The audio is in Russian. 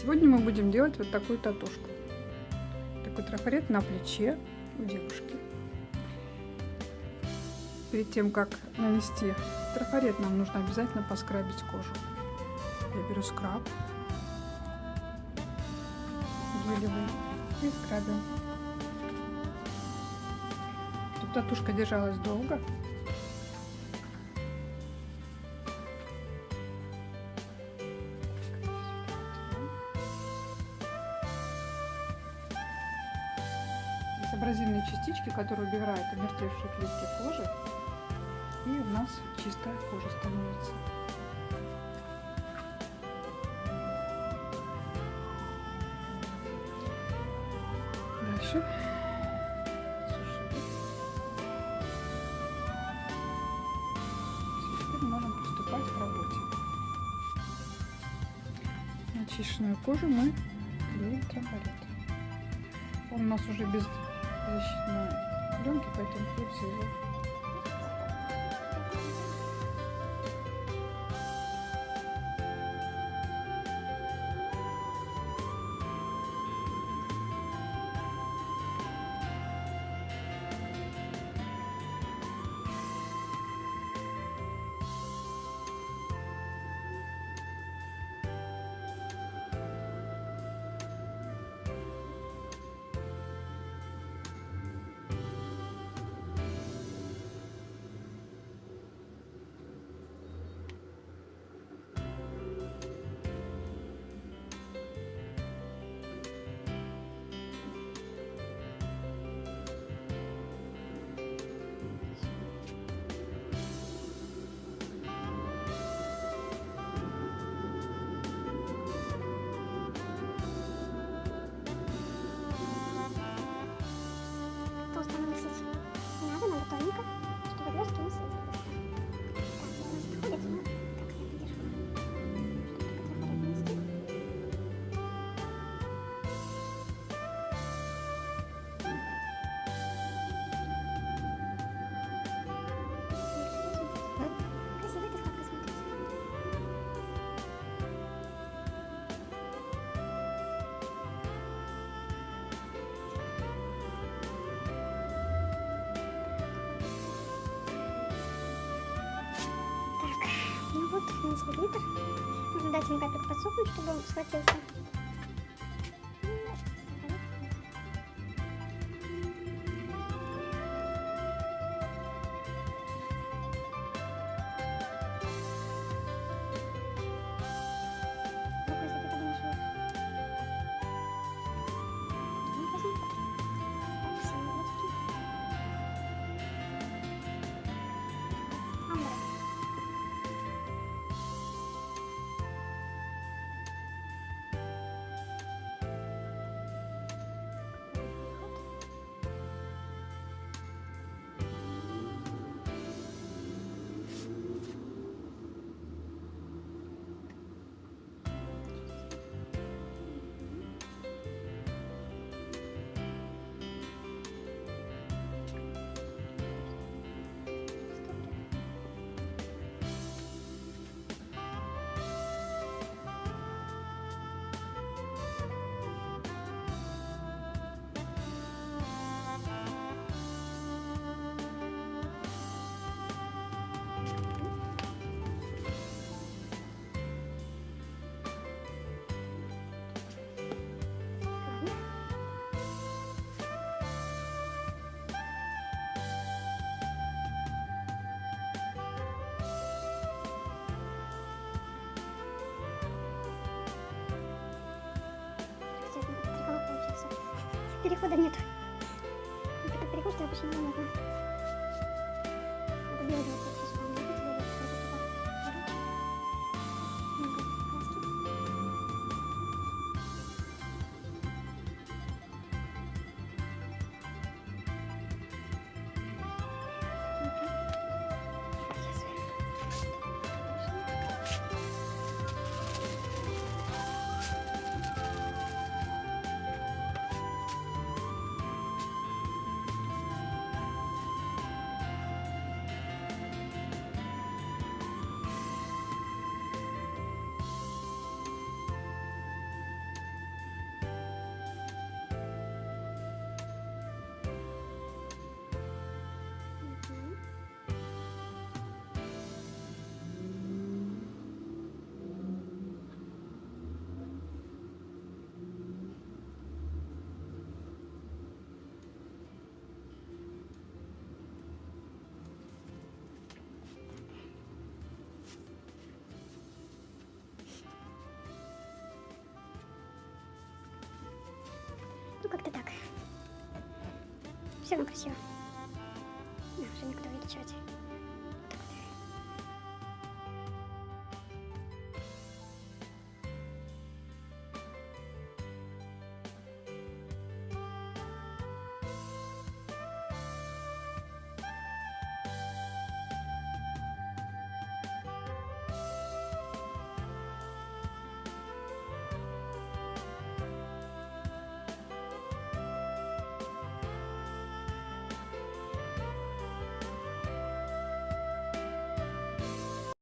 Сегодня мы будем делать вот такую татушку. Такой трафарет на плече у девушки. Перед тем, как нанести трафарет, нам нужно обязательно поскрабить кожу. Я беру скраб гелевый и скрабим. Тут татушка держалась долго. Абразивные частички, которые убирают омертвевшие клетки кожи. И у нас чистая кожа становится. Дальше Теперь можем приступать к работе. Очищенную кожу мы клеим трафарет. Он у нас уже без защитной пленки, поэтому придется его ну вот у нас глиттер. Нужно дать ему капельку подсохнуть, чтобы он схватился. Перехода нет. Переход, обычно не нужно. Это белый Все, красиво. Уже никуда не кричать.